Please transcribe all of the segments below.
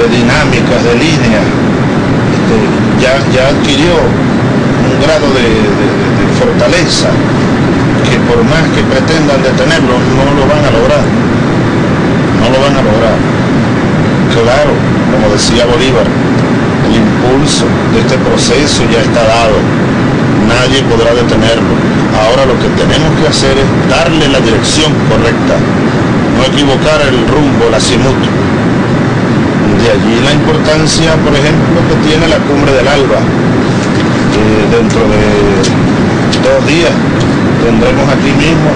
de dinámicas, de líneas, este, ya, ya adquirió un grado de, fortaleza que por más que pretendan detenerlo, no lo van a lograr. No lo van a lograr. Claro, como decía Bolívar, el impulso de este proceso ya está dado. Nadie podrá detenerlo. Ahora lo que tenemos que hacer es darle la dirección correcta, no equivocar el rumbo, la simut. Allí la importancia, por ejemplo, que tiene la cumbre del Alba. dentro de dos días tendremos aquí mismo,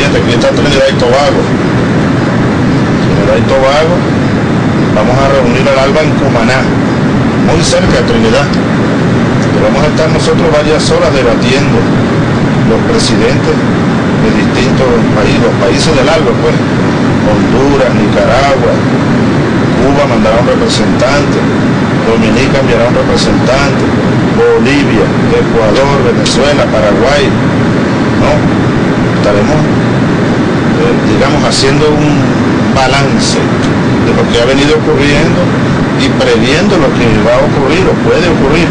fíjate, aquí está Trinidad y Tobago. Trinidad y Tobago, vamos a reunir al Alba en Cumaná, muy cerca de Trinidad. vamos a estar nosotros varias horas debatiendo los presidentes de distintos países, los países del Alba, pues, Honduras, Nicaragua, Cuba mandará un representante, Dominica enviará un representante, Bolivia, Ecuador, Venezuela, Paraguay, ¿no? Estaremos, eh, digamos, haciendo un balance de lo que ha venido ocurriendo y previendo lo que va a ocurrir o puede ocurrir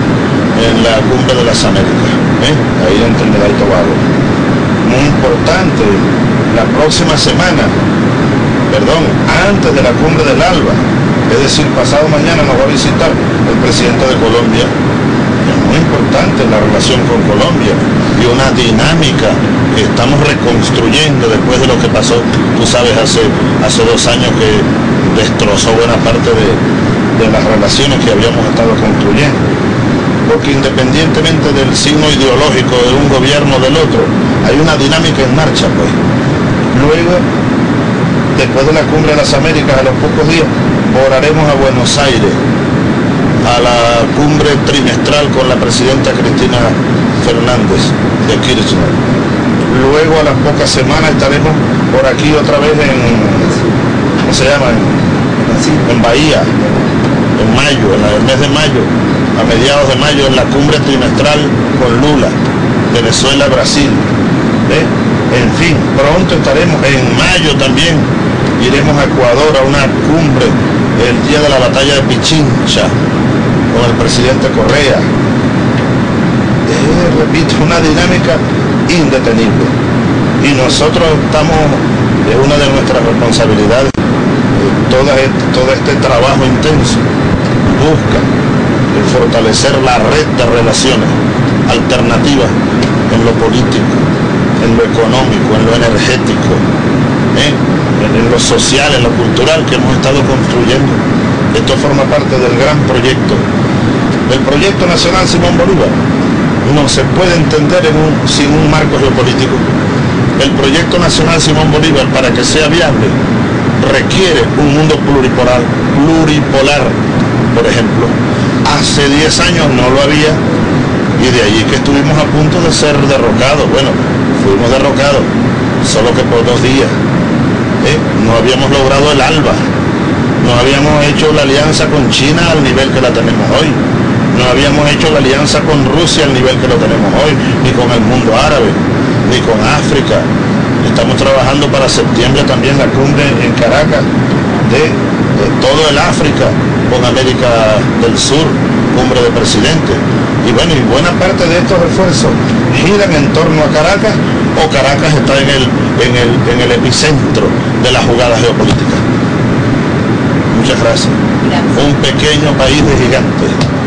en la cumbre de las Américas, ¿eh? ahí en Trinidad y Tobago. Muy importante, la próxima semana, perdón, antes de la cumbre del ALBA, es decir, pasado mañana nos va a visitar el presidente de Colombia. Es muy importante la relación con Colombia y una dinámica que estamos reconstruyendo después de lo que pasó, tú sabes, hace, hace dos años que destrozó buena parte de, de las relaciones que habíamos estado construyendo. Porque independientemente del signo ideológico de un gobierno o del otro, hay una dinámica en marcha, pues. Luego, después de la cumbre de las Américas, a los pocos días, volaremos a Buenos Aires, a la cumbre trimestral con la presidenta Cristina Fernández de Kirchner. Luego a las pocas semanas estaremos por aquí otra vez en, ¿cómo se llama? En Bahía, en mayo, en el mes de mayo, a mediados de mayo, en la cumbre trimestral con Lula, Venezuela, Brasil. ¿eh? En fin, pronto estaremos en mayo también, iremos a Ecuador a una cumbre el día de la batalla de Pichincha con el presidente Correa. repito, una dinámica indetenible. Y nosotros estamos, es una de nuestras responsabilidades, todo este, todo este trabajo intenso busca fortalecer la red de relaciones alternativas en lo político, en lo económico, en lo energético, en lo social, en lo cultural que hemos estado construyendo. Esto forma parte del gran proyecto, el proyecto nacional Simón Bolívar. No se puede entender sin un marco geopolítico. El proyecto nacional Simón Bolívar, para que sea viable, requiere un mundo pluripolar, pluripolar, por ejemplo. Hace 10 años no lo había y de allí que estuvimos a punto de ser derrocados. Bueno, fuimos derrocados, solo que por dos días. ¿Eh? no habíamos logrado el ALBA, no habíamos hecho la alianza con China al nivel que la tenemos hoy, no habíamos hecho la alianza con Rusia al nivel que lo tenemos hoy, ni con el mundo árabe, ni con África. Estamos trabajando para septiembre también la cumbre en Caracas de, todo el África con América del Sur, cumbre de presidentes. Y bueno, y buena parte de estos esfuerzos giran en torno a Caracas o Caracas está en el, en el, en el epicentro de la jugada geopolítica. Muchas gracias. Un pequeño país de gigantes.